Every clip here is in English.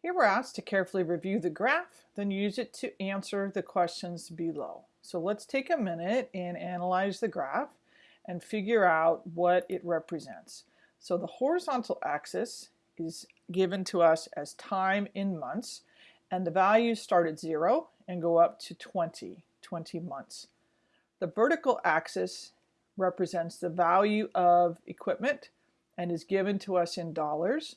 Here we're asked to carefully review the graph, then use it to answer the questions below. So let's take a minute and analyze the graph and figure out what it represents. So the horizontal axis is given to us as time in months, and the values start at zero and go up to 20, 20 months. The vertical axis represents the value of equipment and is given to us in dollars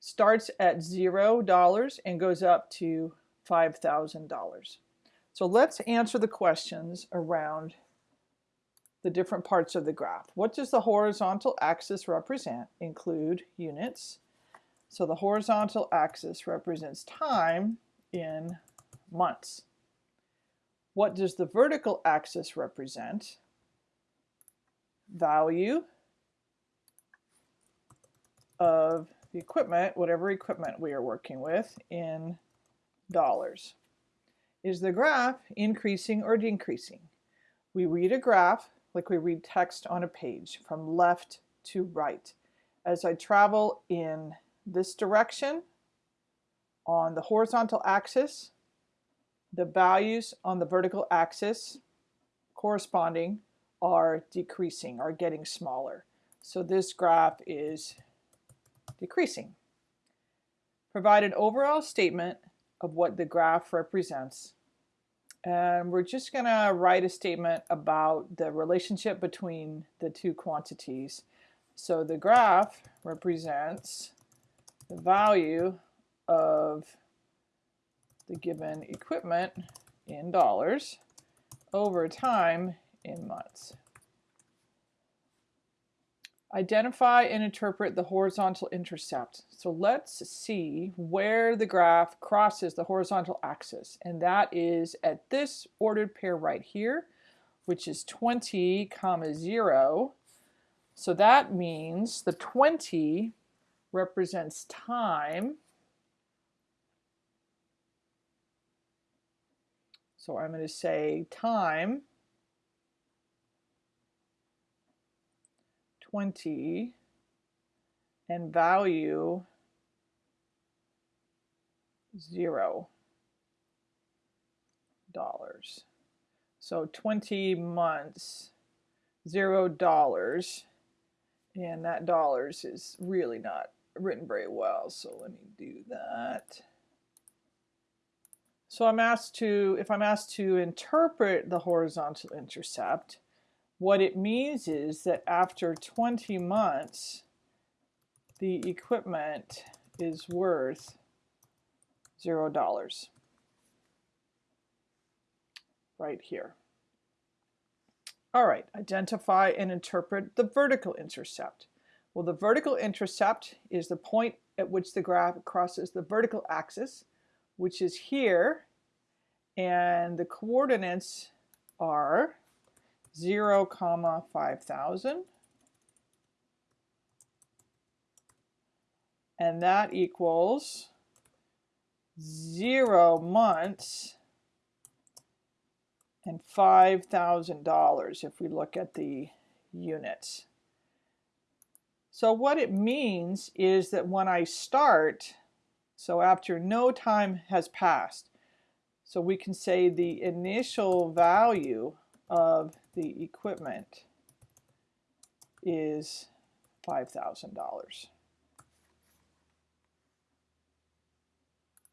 starts at $0 and goes up to $5,000. So let's answer the questions around the different parts of the graph. What does the horizontal axis represent? Include units. So the horizontal axis represents time in months. What does the vertical axis represent? Value of the equipment, whatever equipment we are working with, in dollars. Is the graph increasing or decreasing? We read a graph like we read text on a page from left to right. As I travel in this direction on the horizontal axis, the values on the vertical axis corresponding are decreasing, are getting smaller. So this graph is decreasing. Provide an overall statement of what the graph represents. And we're just going to write a statement about the relationship between the two quantities. So the graph represents the value of the given equipment in dollars over time in months. Identify and interpret the horizontal intercept. So let's see where the graph crosses the horizontal axis. And that is at this ordered pair right here, which is 20 comma 0. So that means the 20 represents time. So I'm going to say time 20 and value 0 dollars. So 20 months, zero dollars, and that dollars is really not written very well. So let me do that. So I'm asked to, if I'm asked to interpret the horizontal intercept, what it means is that after 20 months, the equipment is worth zero dollars right here. All right, identify and interpret the vertical intercept. Well, the vertical intercept is the point at which the graph crosses the vertical axis, which is here, and the coordinates are 0 comma 5000 and that equals 0 months and $5,000 if we look at the units. So what it means is that when I start, so after no time has passed, so we can say the initial value of the equipment is $5,000.